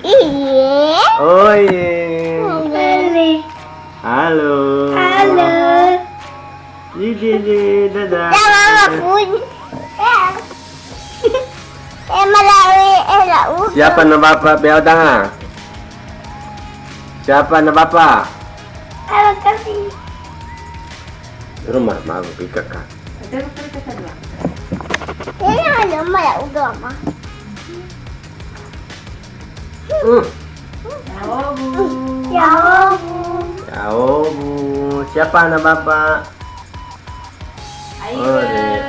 Iya. Oh iya. Halo. Halo. Gigi, dadah. Ya mama pun. Eh malawi eh. Siapa na bapak biar tengah? Siapa na bapak? Terima kasih. Rumah mau pikir kan. Ini ada malah udah mah. Hmm. Ya Allah. Ya oh bu, siapa na bapak? Oh,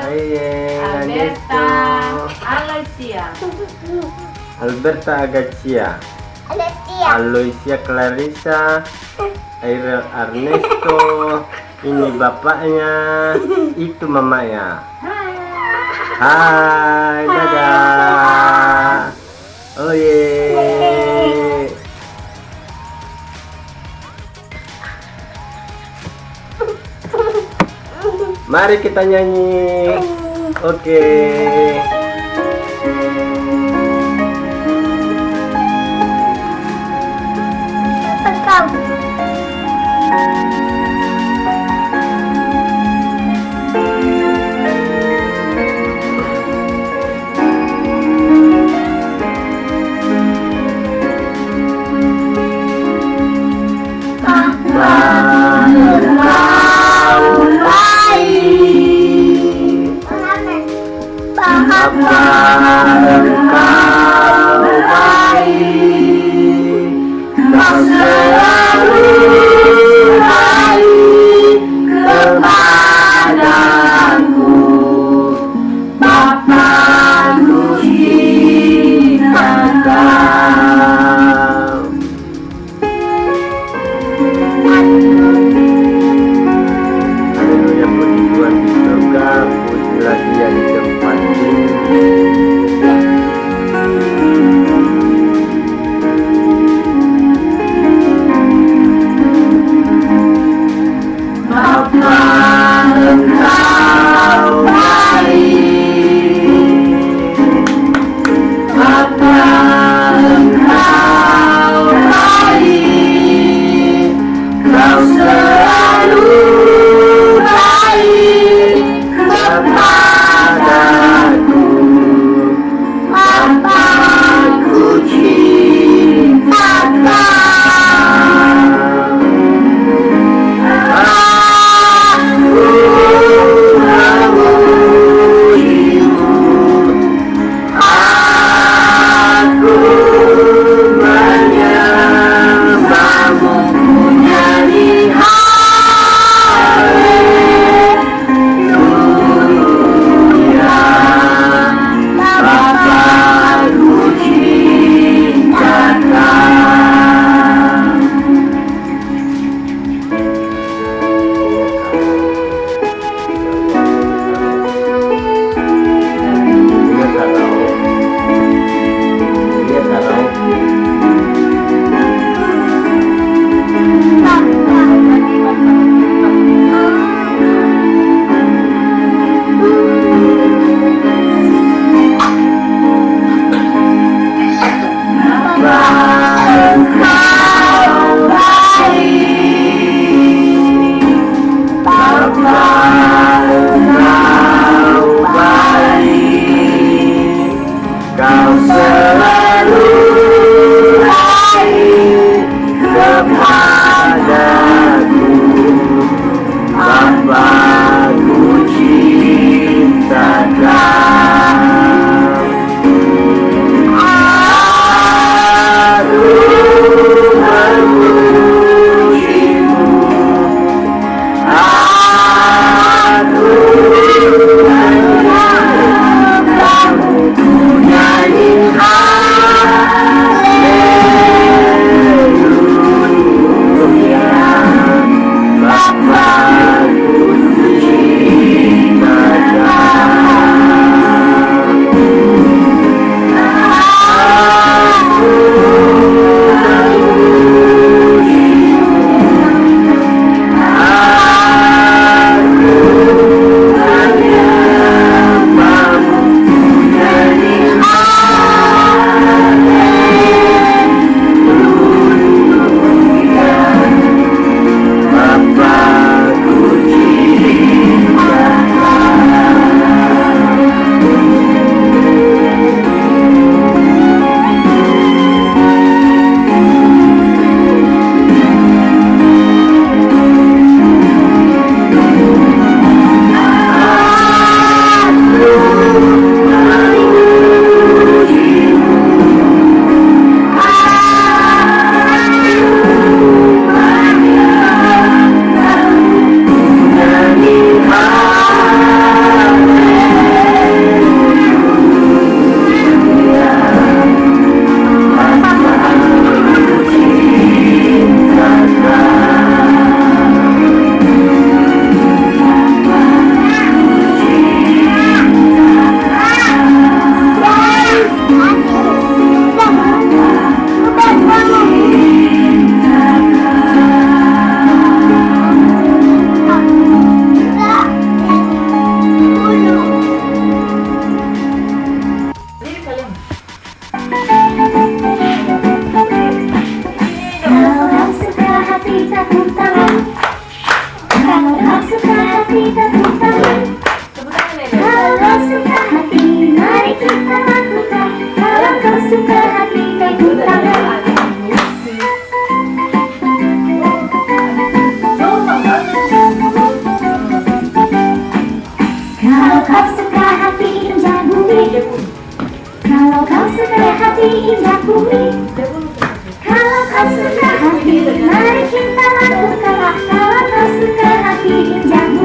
Aye, Alberta Alexia Alberta Agacia, Ada tia. Aloysia Clarissa, Aira Ernesto, ini bapaknya, itu mamanya. Hai, dadah. Mari kita nyanyi. Oke. Engkau. Apa engkau Kau selalu baik kepadaku Bapakku cintakan Haleluya puji di surga Pujilah dia di Senhor. Música Kalau suka hati mari kita lakukan Kalau kau suka hati Kalau kau suka hati bumi Kalau kau suka hati bumi Kalau kau suka hati mari kita lakukan. Kalau kau suka hati indah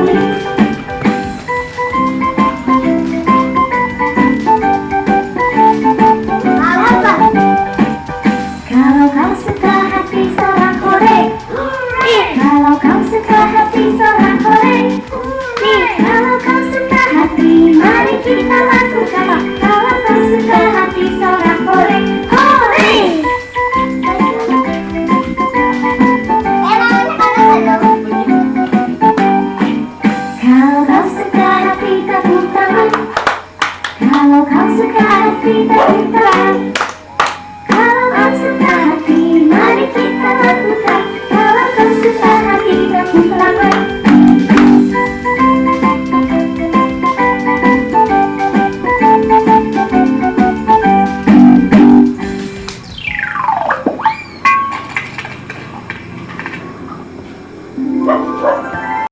hati tepuk